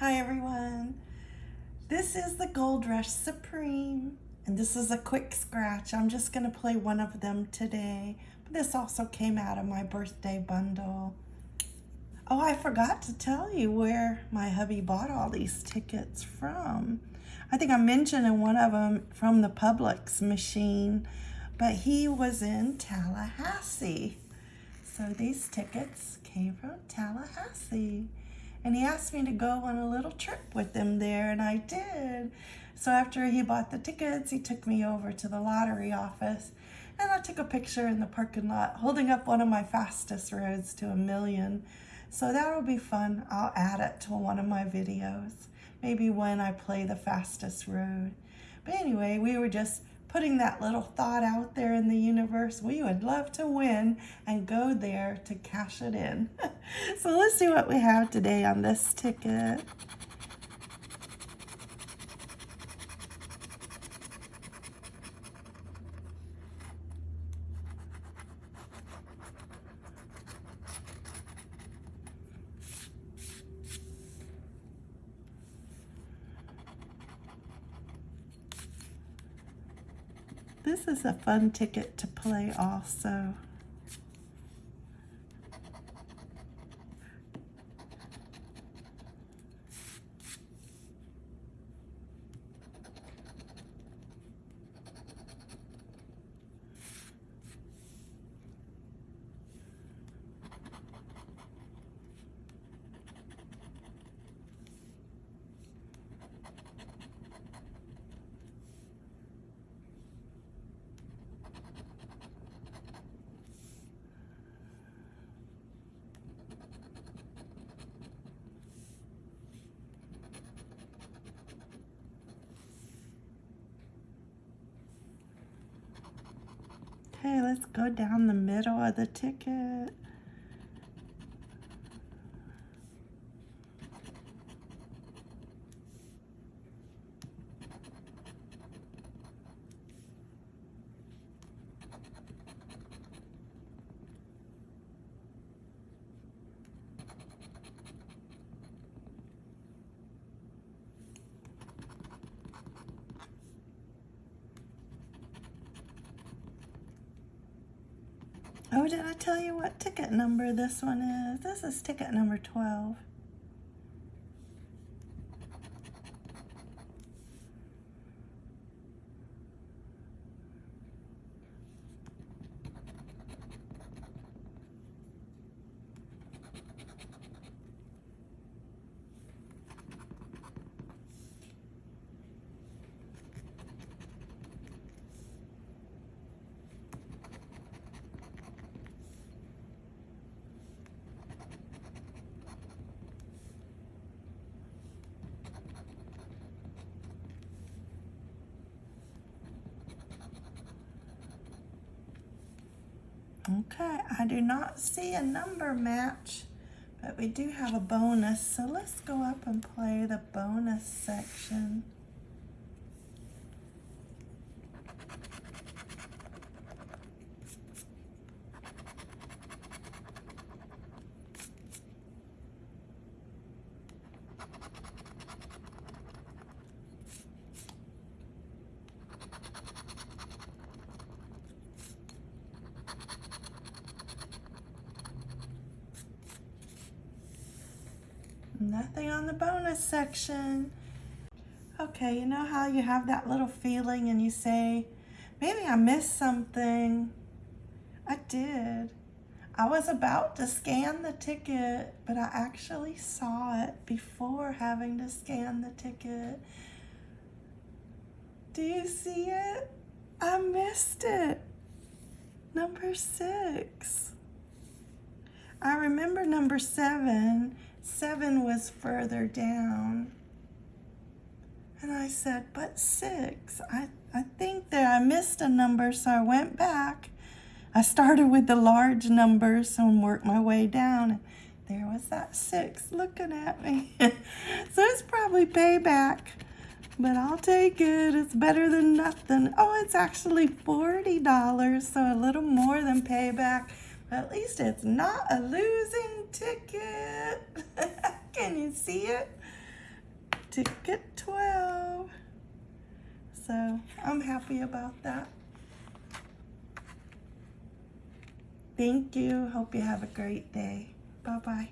Hi everyone. This is the Gold Rush Supreme and this is a quick scratch. I'm just going to play one of them today. But this also came out of my birthday bundle. Oh, I forgot to tell you where my hubby bought all these tickets from. I think I mentioned in one of them from the Publix machine, but he was in Tallahassee. So these tickets came from Tallahassee and he asked me to go on a little trip with him there and I did. So after he bought the tickets, he took me over to the lottery office and I took a picture in the parking lot holding up one of my fastest roads to a million. So that'll be fun. I'll add it to one of my videos, maybe when I play the fastest road. But anyway, we were just putting that little thought out there in the universe. We would love to win and go there to cash it in. so let's see what we have today on this ticket. This is a fun ticket to play also. Okay, let's go down the middle of the ticket. Oh, did I tell you what ticket number this one is? This is ticket number 12. Okay, I do not see a number match, but we do have a bonus. So let's go up and play the bonus section. Nothing on the bonus section. Okay, you know how you have that little feeling and you say, maybe I missed something. I did. I was about to scan the ticket, but I actually saw it before having to scan the ticket. Do you see it? I missed it. Number six. I remember number seven Seven was further down. And I said, but six, I, I think that I missed a number, so I went back. I started with the large numbers and worked my way down. There was that six looking at me. so it's probably payback, but I'll take it. It's better than nothing. Oh, it's actually $40, so a little more than payback. At least it's not a losing ticket. Can you see it? ticket 12. So I'm happy about that. Thank you. Hope you have a great day. Bye bye.